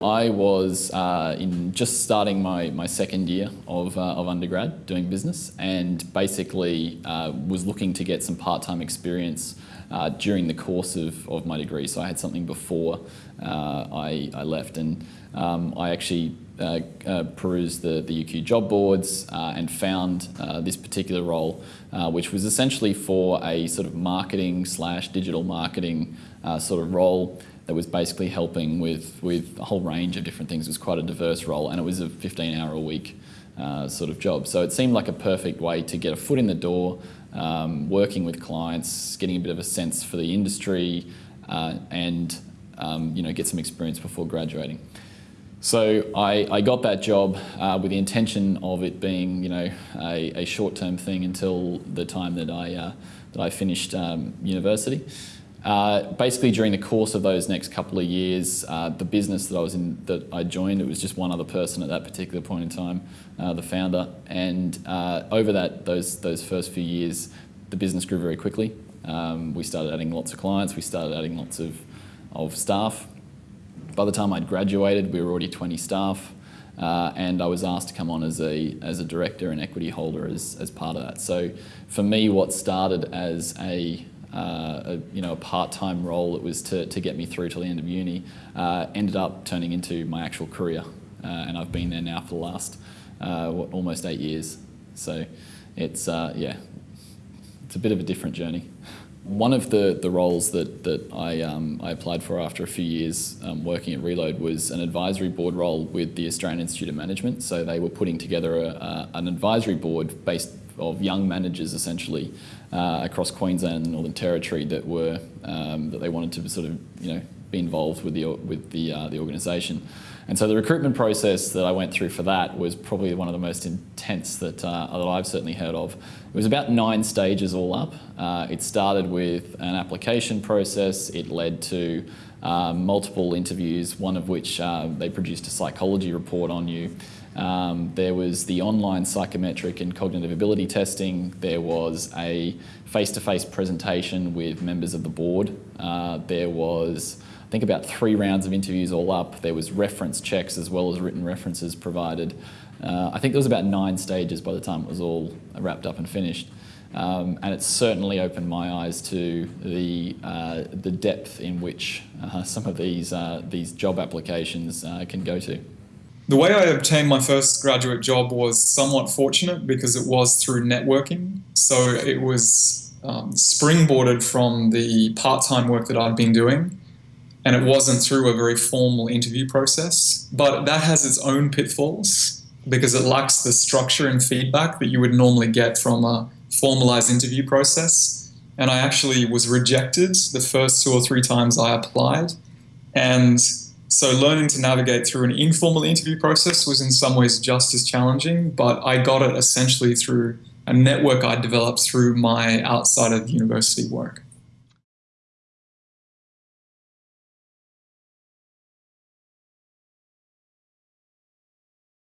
I was uh, in just starting my, my second year of, uh, of undergrad doing business and basically uh, was looking to get some part-time experience uh, during the course of, of my degree. So I had something before uh, I, I left and um, I actually perused the, the UQ job boards and found this particular role which was essentially for a sort of marketing slash digital marketing sort of role that was basically helping with, with a whole range of different things. It was quite a diverse role and it was a 15 hour a week uh, sort of job. So it seemed like a perfect way to get a foot in the door, um, working with clients, getting a bit of a sense for the industry uh, and um, you know, get some experience before graduating. So I, I got that job uh, with the intention of it being, you know, a, a short-term thing until the time that I, uh, that I finished um, university. Uh, basically, during the course of those next couple of years, uh, the business that I was in, that I joined, it was just one other person at that particular point in time, uh, the founder. And uh, over that, those those first few years, the business grew very quickly. Um, we started adding lots of clients. We started adding lots of of staff. By the time I'd graduated, we were already 20 staff. Uh, and I was asked to come on as a, as a director and equity holder as, as part of that. So for me, what started as a uh, a, you know, a part-time role that was to, to get me through till the end of uni, uh, ended up turning into my actual career. Uh, and I've been there now for the last, uh, what, almost eight years. So it's, uh, yeah, it's a bit of a different journey. One of the, the roles that, that I, um, I applied for after a few years um, working at Reload was an advisory board role with the Australian Institute of Management. So they were putting together a, a, an advisory board based of young managers essentially uh, across Queensland and Northern Territory that were um, that they wanted to sort of you know be involved with the with the uh, the organisation. And so the recruitment process that I went through for that was probably one of the most intense that, uh, that I've certainly heard of. It was about nine stages all up. Uh, it started with an application process. It led to uh, multiple interviews, one of which uh, they produced a psychology report on you. Um, there was the online psychometric and cognitive ability testing. There was a face-to-face -face presentation with members of the board. Uh, there was, I think about three rounds of interviews all up. There was reference checks as well as written references provided. Uh, I think there was about nine stages by the time it was all wrapped up and finished. Um, and it certainly opened my eyes to the, uh, the depth in which uh, some of these, uh, these job applications uh, can go to. The way I obtained my first graduate job was somewhat fortunate because it was through networking. So it was um, springboarded from the part-time work that I'd been doing and it wasn't through a very formal interview process. But that has its own pitfalls because it lacks the structure and feedback that you would normally get from a formalized interview process. And I actually was rejected the first two or three times I applied. And so learning to navigate through an informal interview process was in some ways just as challenging, but I got it essentially through a network I developed through my outside of university work.